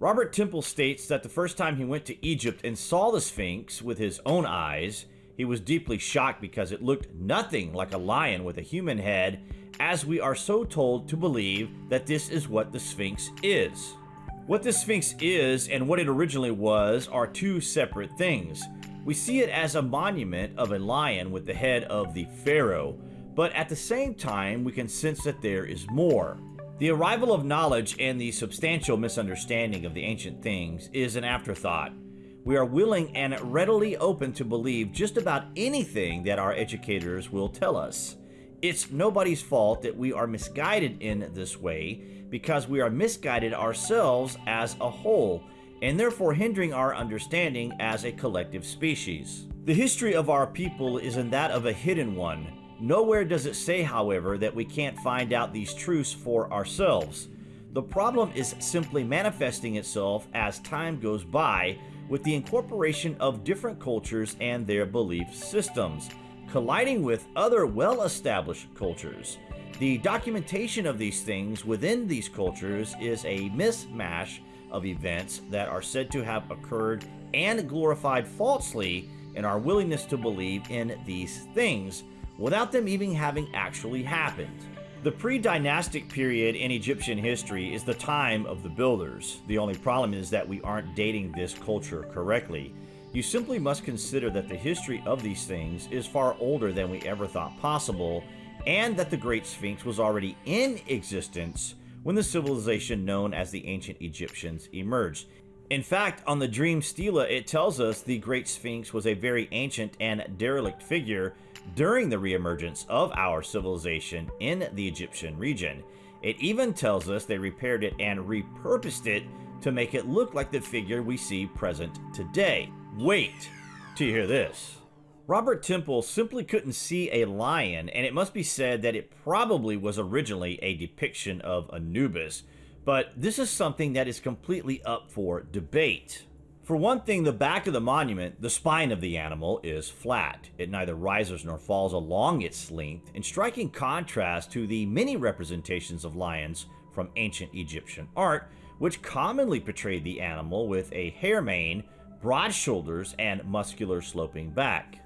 Robert Temple states that the first time he went to Egypt and saw the Sphinx with his own eyes, he was deeply shocked because it looked nothing like a lion with a human head, as we are so told to believe that this is what the Sphinx is. What the Sphinx is and what it originally was are two separate things. We see it as a monument of a lion with the head of the pharaoh, but at the same time we can sense that there is more. The arrival of knowledge and the substantial misunderstanding of the ancient things is an afterthought. We are willing and readily open to believe just about anything that our educators will tell us. It's nobody's fault that we are misguided in this way because we are misguided ourselves as a whole and therefore hindering our understanding as a collective species. The history of our people is in that of a hidden one. Nowhere does it say, however, that we can't find out these truths for ourselves. The problem is simply manifesting itself as time goes by with the incorporation of different cultures and their belief systems colliding with other well-established cultures. The documentation of these things within these cultures is a mismatch of events that are said to have occurred and glorified falsely in our willingness to believe in these things without them even having actually happened. The pre-dynastic period in Egyptian history is the time of the builders. The only problem is that we aren't dating this culture correctly. You simply must consider that the history of these things is far older than we ever thought possible, and that the Great Sphinx was already in existence when the civilization known as the ancient Egyptians emerged. In fact, on the Dream Stela, it tells us the Great Sphinx was a very ancient and derelict figure during the reemergence of our civilization in the Egyptian region. It even tells us they repaired it and repurposed it to make it look like the figure we see present today. Wait to hear this. Robert Temple simply couldn't see a lion, and it must be said that it probably was originally a depiction of Anubis, but this is something that is completely up for debate. For one thing, the back of the monument, the spine of the animal, is flat. It neither rises nor falls along its length, in striking contrast to the many representations of lions from ancient Egyptian art, which commonly portrayed the animal with a hair mane broad shoulders, and muscular sloping back.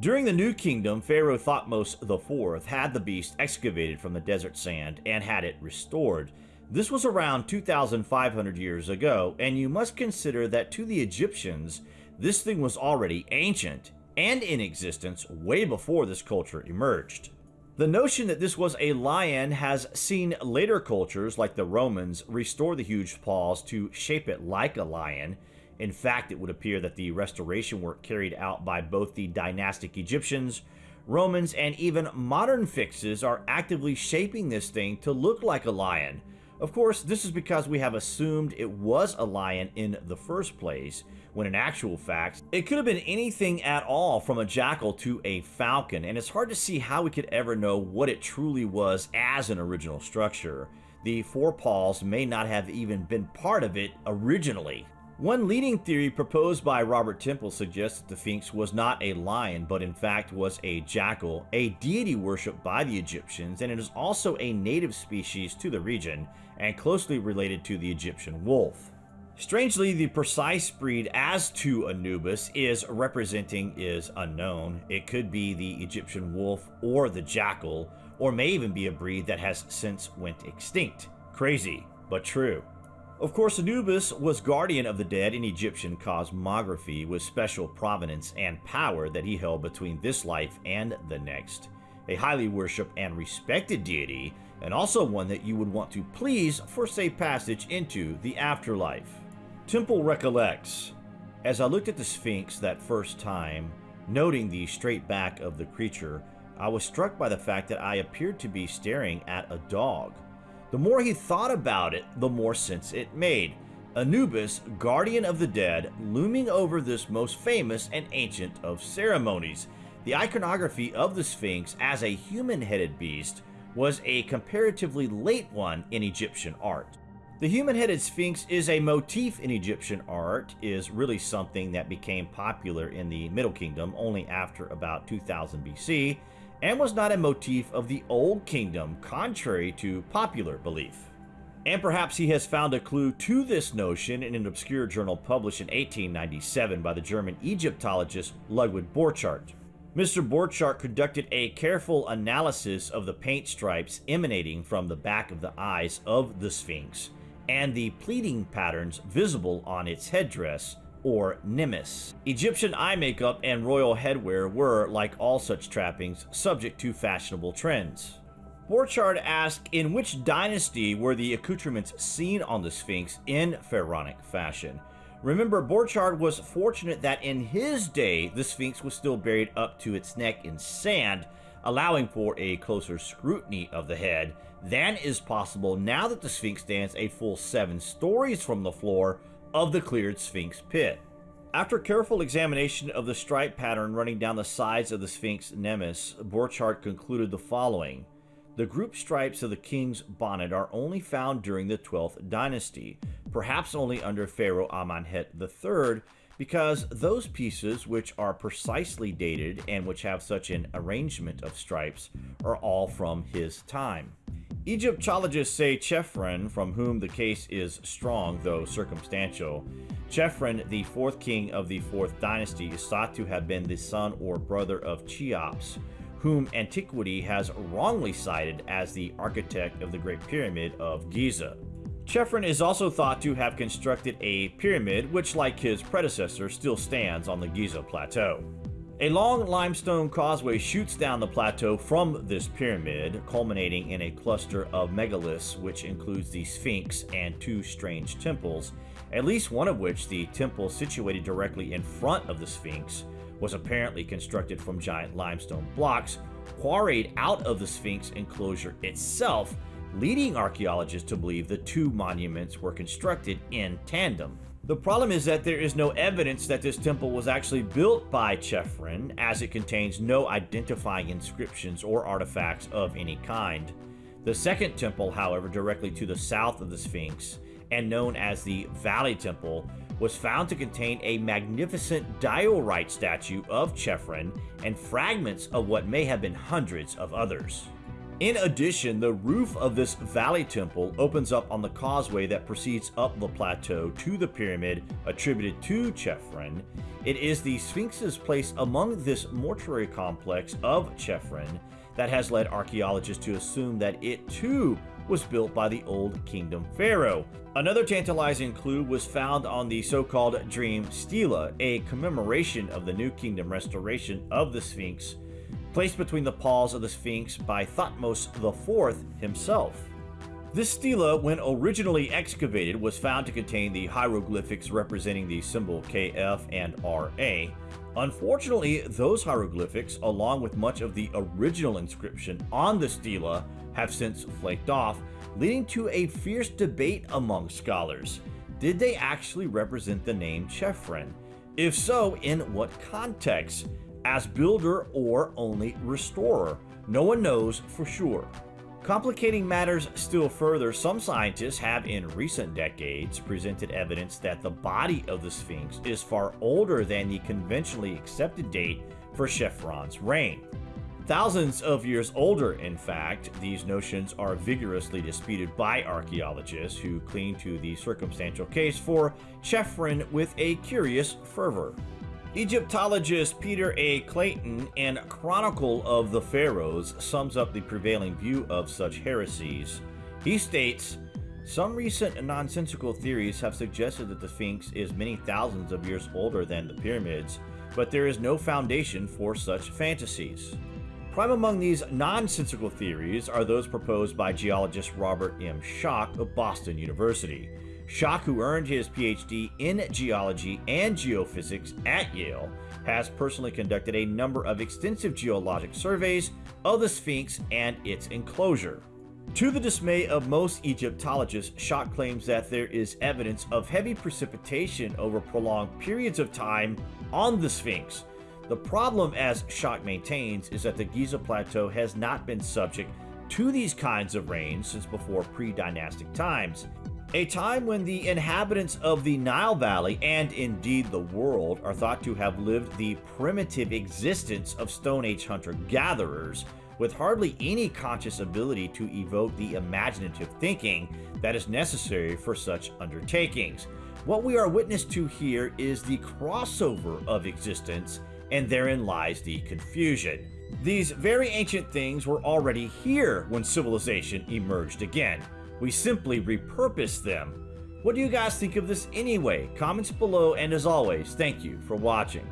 During the New Kingdom, Pharaoh Thutmose IV had the beast excavated from the desert sand and had it restored. This was around 2,500 years ago, and you must consider that to the Egyptians, this thing was already ancient and in existence way before this culture emerged. The notion that this was a lion has seen later cultures like the Romans restore the huge paws to shape it like a lion, in fact, it would appear that the restoration work carried out by both the dynastic Egyptians, Romans, and even modern fixes are actively shaping this thing to look like a lion. Of course, this is because we have assumed it was a lion in the first place, when in actual fact, it could have been anything at all from a jackal to a falcon, and it's hard to see how we could ever know what it truly was as an original structure. The forepaws may not have even been part of it originally. One leading theory proposed by Robert Temple suggests that the Sphinx was not a lion, but in fact was a jackal, a deity worshipped by the Egyptians, and it is also a native species to the region, and closely related to the Egyptian wolf. Strangely, the precise breed as to Anubis is representing is unknown. It could be the Egyptian wolf or the jackal, or may even be a breed that has since went extinct. Crazy, but true. Of course, Anubis was guardian of the dead in Egyptian cosmography with special provenance and power that he held between this life and the next. A highly worshipped and respected deity, and also one that you would want to please for safe passage into the afterlife. Temple recollects, as I looked at the Sphinx that first time, noting the straight back of the creature, I was struck by the fact that I appeared to be staring at a dog. The more he thought about it, the more sense it made. Anubis, guardian of the dead, looming over this most famous and ancient of ceremonies. The iconography of the Sphinx as a human-headed beast was a comparatively late one in Egyptian art. The human-headed Sphinx is a motif in Egyptian art, is really something that became popular in the Middle Kingdom only after about 2000 BC, and was not a motif of the Old Kingdom, contrary to popular belief. And perhaps he has found a clue to this notion in an obscure journal published in 1897 by the German Egyptologist Ludwig Borchardt. Mr. Borchardt conducted a careful analysis of the paint stripes emanating from the back of the eyes of the Sphinx and the pleating patterns visible on its headdress, or nemes. Egyptian eye makeup and royal headwear were, like all such trappings, subject to fashionable trends. Borchardt asked in which dynasty were the accoutrements seen on the Sphinx in pharaonic fashion. Remember, Borchardt was fortunate that in his day, the Sphinx was still buried up to its neck in sand, allowing for a closer scrutiny of the head than is possible now that the Sphinx stands a full seven stories from the floor of the cleared Sphinx pit. After careful examination of the stripe pattern running down the sides of the Sphinx nemes, Borchardt concluded the following. The group stripes of the king's bonnet are only found during the 12th dynasty, perhaps only under Pharaoh Amenhotep III, because those pieces which are precisely dated and which have such an arrangement of stripes are all from his time. Egyptologists say Chephren, from whom the case is strong though circumstantial. Chephren, the fourth king of the fourth dynasty, is thought to have been the son or brother of Cheops, whom antiquity has wrongly cited as the architect of the Great Pyramid of Giza. Chephren is also thought to have constructed a pyramid which, like his predecessor, still stands on the Giza Plateau. A long limestone causeway shoots down the plateau from this pyramid, culminating in a cluster of megaliths which includes the Sphinx and two strange temples, at least one of which, the temple situated directly in front of the Sphinx, was apparently constructed from giant limestone blocks quarried out of the Sphinx enclosure itself, leading archaeologists to believe the two monuments were constructed in tandem. The problem is that there is no evidence that this temple was actually built by Chephren, as it contains no identifying inscriptions or artifacts of any kind. The second temple, however, directly to the south of the Sphinx, and known as the Valley Temple, was found to contain a magnificent diorite statue of Chephren and fragments of what may have been hundreds of others. In addition, the roof of this valley temple opens up on the causeway that proceeds up the plateau to the pyramid attributed to Chephren. It is the Sphinx's place among this mortuary complex of Chephren that has led archaeologists to assume that it too was built by the Old Kingdom pharaoh. Another tantalizing clue was found on the so-called Dream Stela, a commemoration of the New Kingdom restoration of the Sphinx placed between the paws of the Sphinx by Thutmose IV himself. This stela, when originally excavated, was found to contain the hieroglyphics representing the symbol KF and RA. Unfortunately, those hieroglyphics, along with much of the original inscription on the stela, have since flaked off, leading to a fierce debate among scholars. Did they actually represent the name Chephren? If so, in what context? As builder or only restorer. No one knows for sure. Complicating matters still further, some scientists have in recent decades presented evidence that the body of the Sphinx is far older than the conventionally accepted date for Chephren's reign. Thousands of years older, in fact, these notions are vigorously disputed by archaeologists who cling to the circumstantial case for Chephren with a curious fervor. Egyptologist Peter A. Clayton in Chronicle of the Pharaohs sums up the prevailing view of such heresies. He states, Some recent nonsensical theories have suggested that the Sphinx is many thousands of years older than the pyramids, but there is no foundation for such fantasies. Prime among these nonsensical theories are those proposed by geologist Robert M. Schoch of Boston University. Who earned his PhD in geology and geophysics at Yale, has personally conducted a number of extensive geologic surveys of the Sphinx and its enclosure. To the dismay of most Egyptologists, Schoch claims that there is evidence of heavy precipitation over prolonged periods of time on the Sphinx. The problem, as Schoch maintains, is that the Giza Plateau has not been subject to these kinds of rains since before pre-dynastic times, a time when the inhabitants of the Nile Valley, and indeed the world, are thought to have lived the primitive existence of Stone Age hunter-gatherers, with hardly any conscious ability to evoke the imaginative thinking that is necessary for such undertakings. What we are witness to here is the crossover of existence, and therein lies the confusion. These very ancient things were already here when civilization emerged again. We simply repurpose them. What do you guys think of this anyway? Comments below, and as always, thank you for watching.